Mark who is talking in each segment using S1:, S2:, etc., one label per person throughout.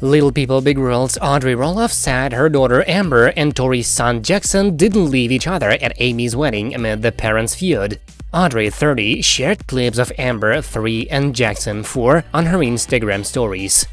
S1: Little People Big World's Audrey Roloff said her daughter Ember and Tori's son Jackson didn't leave each other at Amy's wedding amid the parents' feud. Audrey, 30, shared clips of Ember, 3 and Jackson, 4 on her Instagram stories.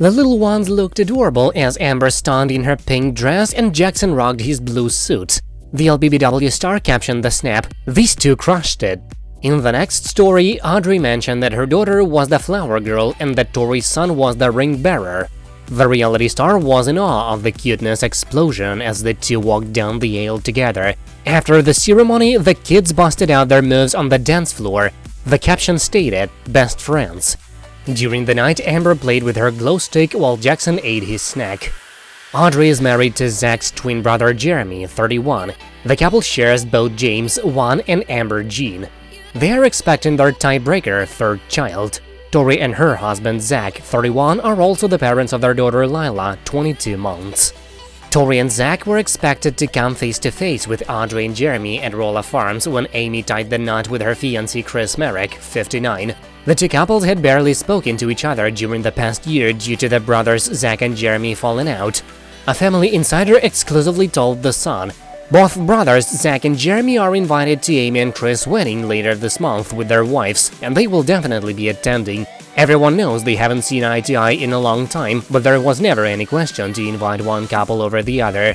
S1: The little ones looked adorable as Ember stunned in her pink dress and Jackson rocked his blue suit. The LPBW star captioned the snap, these two crushed it. In the next story, Audrey mentioned that her daughter was the flower girl and that Tori's son was the ring bearer. The reality star was in awe of the cuteness explosion as the two walked down the aisle together. After the ceremony, the kids busted out their moves on the dance floor. The caption stated, best friends. During the night, Ember played with her glow stick while Jackson ate his snack. Audrey is married to Zach's twin brother Jeremy, 31. The couple shares both James, 1, and Ember Jean. They are expecting their tiebreaker, third child. Tori and her husband Zach, 31, are also the parents of their daughter Lila, 22 months. Tori and Zach were expected to come face-to-face -face with Audrey and Jeremy at Roloff Farms when Amy tied the knot with her fiancé Chris Marek, 59. The two couples had barely spoken to each other during the past year due to the brothers Zach and Jeremy falling out. A family insider exclusively told The Sun, both brothers Zach and Jeremy are invited to Amy and Chris' wedding later this month with their wives, and they will definitely be attending. Everyone knows they haven't seen eye to eye in a long time, but there was never any question to invite one couple over the other.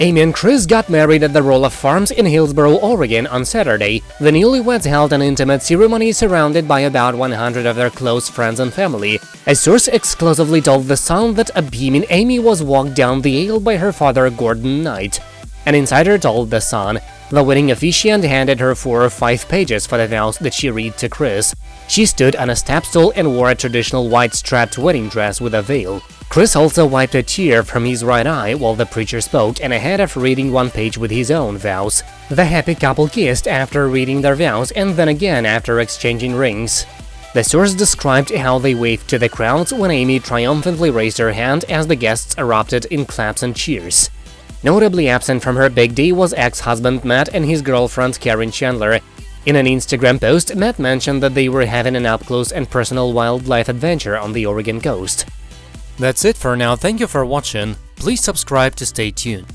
S1: Amy and Chris got married at the Roloff Farms in Hillsboro, Oregon on Saturday. The newlyweds held an intimate ceremony surrounded by about 100 of their close friends and family. A source exclusively told The Sun that a beaming Amy was walked down the aisle by her father Gordon Knight. An insider told The Sun, the wedding officiant handed her four or five pages for the vows that she read to Chris. She stood on a step stool and wore a traditional white strapped wedding dress with a veil. Chris also wiped a tear from his right eye while the preacher spoke and ahead of reading one page with his own vows. The happy couple kissed after reading their vows and then again after exchanging rings. The source described how they waved to the crowds when Amy triumphantly raised her hand as the guests erupted in claps and cheers. Notably absent from her big day was ex-husband Matt and his girlfriend Caryn Chandler. In an Instagram post, Matt mentioned that they were having an up-close and personal wildlife adventure on the Oregon coast. That's it for now, thank you for watching, please subscribe to stay tuned.